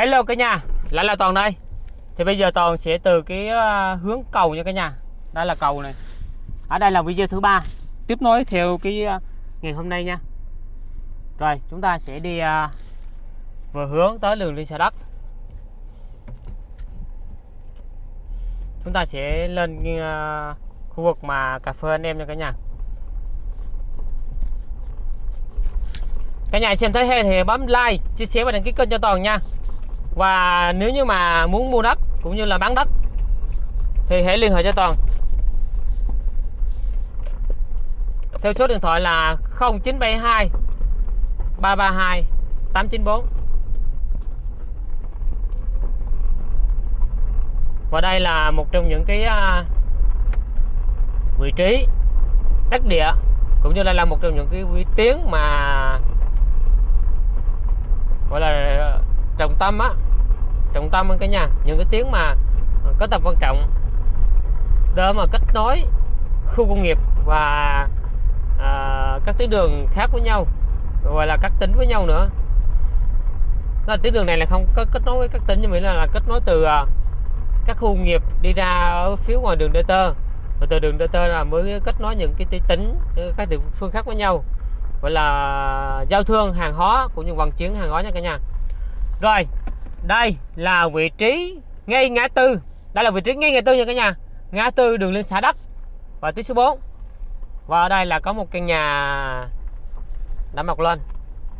Hello cả nhà, lại là Toàn đây. Thì bây giờ Toàn sẽ từ cái ờ, hướng cầu nha cả nhà. Đây là cầu này. Ở đây là video thứ ba. Tiếp nối theo cái ờ, ngày hôm nay nha. Rồi chúng ta sẽ đi ờ, vừa hướng tới đường liên xã đất Chúng ta sẽ lên khu vực mà cà phê anh em nha cả nhà. Cả nhà xem thấy hay thì bấm like, chia sẻ và đăng ký kênh cho Toàn nha và nếu như mà muốn mua đất cũng như là bán đất, thì hãy liên hệ cho Toàn. Theo số điện thoại là 0972 332 894 và đây là một trong những cái à, vị trí, đất địa, cũng như đây là một trong những cái vị tuyến mà gọi là trọng tâm á. Trọng tâm cả nhà những cái tuyến mà có tầm quan trọng. Để mà kết nối khu công nghiệp và à, các tuyến đường khác với nhau gọi là các tỉnh với nhau nữa. Đó là tuyến đường này là không có kết nối với các tỉnh nhưng mà là, là kết nối từ à, các khu công nghiệp đi ra ở phía ngoài đường DT và từ đường DT là mới kết nối những cái tỉnh ờ, các địa phương khác với nhau. Gọi là giao thương hàng hóa cũng như vận chuyển hàng hóa nha cả nhà rồi, đây là vị trí ngay ngã tư. Đây là vị trí ngay ngã tư nha cả nhà. Ngã tư đường lên xã đất và tuyến số 4 và ở đây là có một căn nhà đã mọc lên.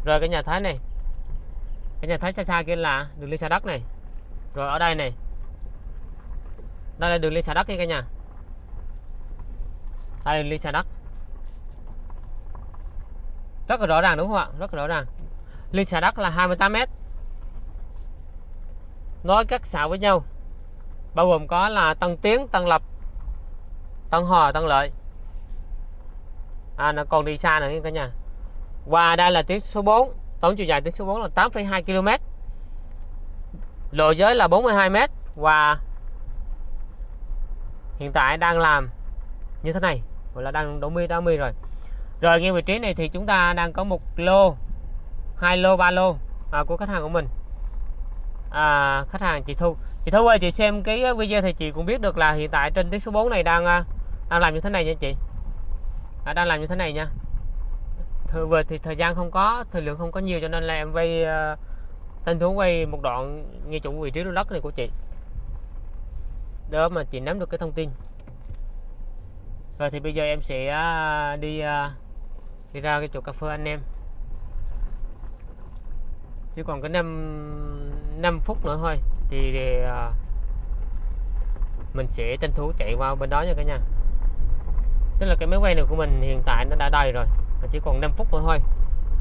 Rồi cái nhà thái này. Cái nhà thái xa xa kia là đường lên xã đất này. Rồi ở đây này. Đây là đường lên xã đất nha cả nhà. Đây là đường lên xã đất. Rất là rõ ràng đúng không ạ? Rất là rõ ràng. Liên xã đất là 28 mét nối các xã với nhau. Bao gồm có là Tân Tiến, Tân Lập, Tân Hòa, Tân Lợi. À, nó còn đi xa nữa cả nhà. Và đây là tuyến số 4 tổng chiều dài tuyến số 4 là 8,2 km lộ giới là 42 m và hiện tại đang làm như thế này. Gọi là đang đổ mi đá mi rồi. Rồi ngay vị trí này thì chúng ta đang có một lô hai lô ba lô à, của khách hàng của mình à, khách hàng chị Thu. Chị Thu ơi chị xem cái uh, video thì chị cũng biết được là hiện tại trên tuyến số 4 này đang uh, đang làm như thế này nha chị. À, đang làm như thế này nha. Thời vừa thì thời gian không có thời lượng không có nhiều cho nên là em vay uh, tên thú quay một đoạn nghe chủ vị trí lô đất này của chị. Đó mà chị nắm được cái thông tin. Rồi thì bây giờ em sẽ uh, đi uh, đi ra cái chỗ cà phê anh em. Chứ còn cái năm 5 phút nữa thôi. Thì, thì uh, mình sẽ tranh thủ chạy qua bên đó nha cả nhà. Tức là cái máy quay này của mình hiện tại nó đã đầy rồi chỉ còn 5 phút nữa thôi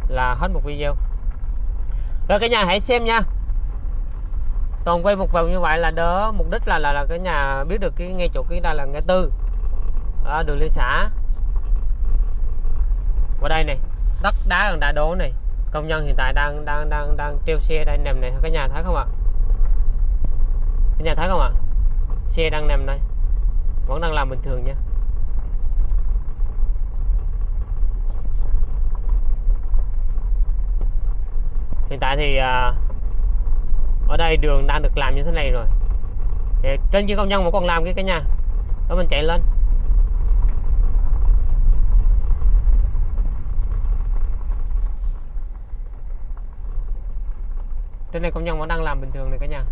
là hết một video. Rồi cả nhà hãy xem nha. Toàn quay một vòng như vậy là đỡ mục đích là là, là cái nhà biết được cái ngay chỗ cái đây là ngã tư. Ở đường liên xã. Qua đây này đất đá còn đã đổ này công nhân hiện tại đang đang đang đang treo xe đây nằm này. Cái nhà thấy không ạ? Cái nhà thấy không ạ? Xe đang nằm đây. Vẫn đang làm bình thường nha. Hiện tại thì à, ở đây đường đang được làm như thế này rồi. Thì trên kia công nhân vẫn còn làm cái cái nhà. Đó mình chạy lên. Trên này công nhân vẫn đang làm bình thường này cả nhà.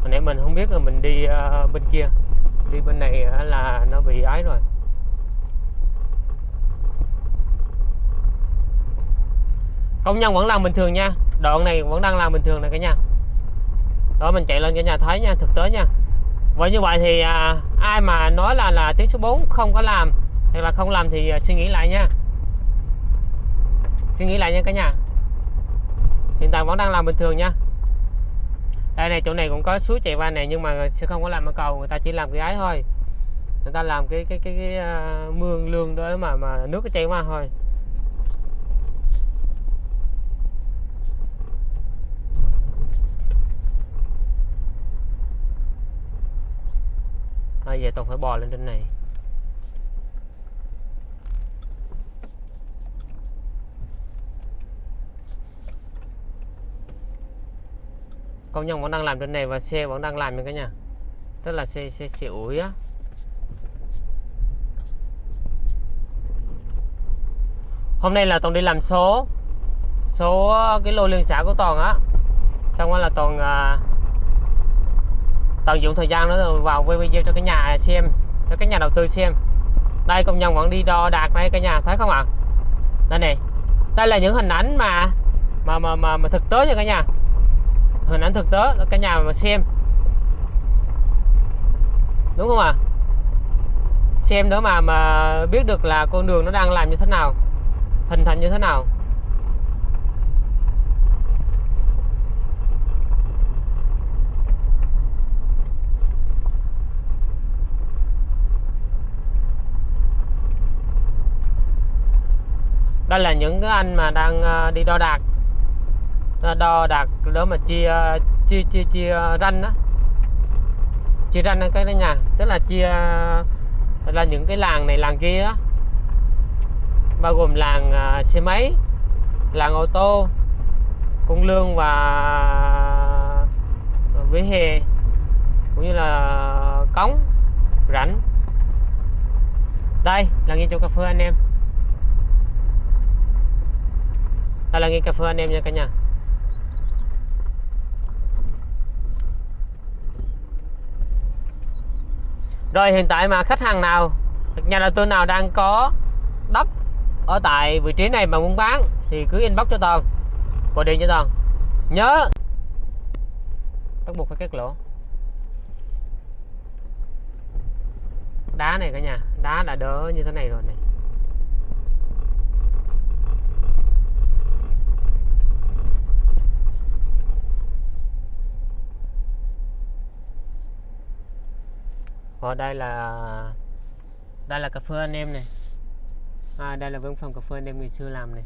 Hồi nãy mình không biết là mình đi uh, bên kia. Đi bên này là nó bị ái rồi. Công nhân vẫn làm bình thường nha. Đoạn này vẫn đang làm bình thường này cả nhà. Đó mình chạy lên cả nhà thấy nha thực tế nha. Vậy như vậy thì à, ai mà nói là là tuyến số 4 không có làm hoặc là không làm thì à, suy nghĩ lại nha suy nghĩ lại nha cả nhà. Hiện tại vẫn đang làm bình thường nha. Đây này chỗ này cũng có suối chạy qua này nhưng mà sẽ không có làm ở cầu người ta chỉ làm cái ái thôi. Người ta làm cái cái cái, cái, cái uh, mương lương đó mà mà nước nó chảy qua thôi. Bây giờ tôi phải bò lên trên này. Công nhân vẫn đang làm trên này và xe vẫn đang làm nha cả nhà. Tức là xe xe xe ủi á. Hôm nay là toàn đi làm số. Số cái lô liên xã của toàn á. Xong rồi là toàn à, tận dụng thời gian đó rồi vào quay video cho cái nhà xem cho cái nhà đầu tư xem. Đây công nhân vẫn đi đo đạc đây cả nhà thấy không ạ? Đây này đây là những hình ảnh mà mà mà mà, mà thực tế nha cả nhà hình ảnh thực tế cả nhà mà xem. Đúng không ạ? Xem nữa mà mà biết được là con đường nó đang làm như thế nào, hình thành như thế nào. Đây là những cái anh mà đang ờ, đi đo đạc. Ờ, đo đạc đó mà chia chia chia chia ranh đó chia ranh cái đó nhà tức là chia là những cái làng này làng kia đó bao gồm làng uh, xe máy làng ô tô cung lương và vỉa hè cũng như là cống rãnh. Đây là nghiên chỗ cà phê anh em. Đây là nghiên cà phê anh em nha cả nhà. Rồi hiện tại mà khách hàng nào, nhà đầu tư nào đang có đất ở tại vị trí này mà muốn bán thì cứ inbox cho Toàn. Gọi điện cho Toàn. Nhớ. Bắt buộc phải kết lỗ. Đá này cả nhà, đá đã đỡ như thế này rồi này. Và đây là đây là cà phê anh em này. À, đây là văn phòng cà phê anh em ngày xưa làm này.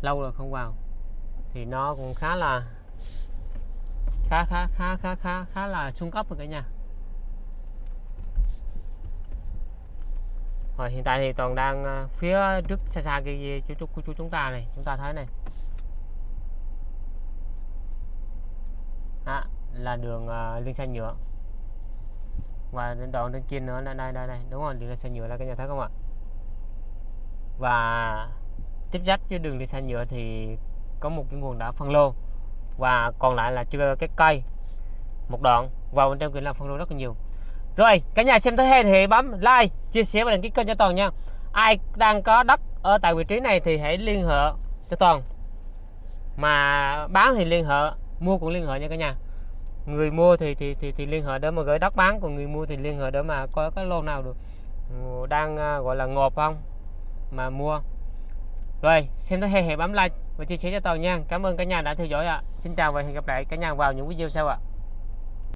Lâu rồi không vào. Thì nó cũng khá là khá khá khá khá khá khá là trung cấp rồi cả nhà. Rồi hiện tại thì toàn đang ờ, phía trước xa xa kia chú chú, chú chúng ta này chúng ta thấy này. À, là đường uh, liên xanh nhựa và đoạn trên kia nữa đây đây đây, đây. đúng rồi đường xe nhựa là cái nhà thấy không ạ? Và tiếp giáp với đường đi xe nhựa thì có một cái nguồn đá phân lô. Và còn lại là chưa cái cây. Một đoạn vào bên trong kia là phân lô rất là nhiều. Rồi cả nhà xem thấy hay thì bấm like chia sẻ và đăng ký kênh cho toàn nha. Ai đang có đất ở tại vị trí này thì hãy liên hệ cho toàn. Mà bán thì liên hệ mua cũng liên hệ nha cả nhà người mua thì thì thì, thì liên hệ để mà gửi đất bán còn người mua thì liên hệ để mà có cái lô nào được đang à, gọi là ngộp không mà mua rồi xem tới hay hãy bấm like và chia sẻ cho tàu nha cảm ơn cả nhà đã theo dõi ạ à. xin chào và hẹn gặp lại cả nhà vào những video sau ạ à.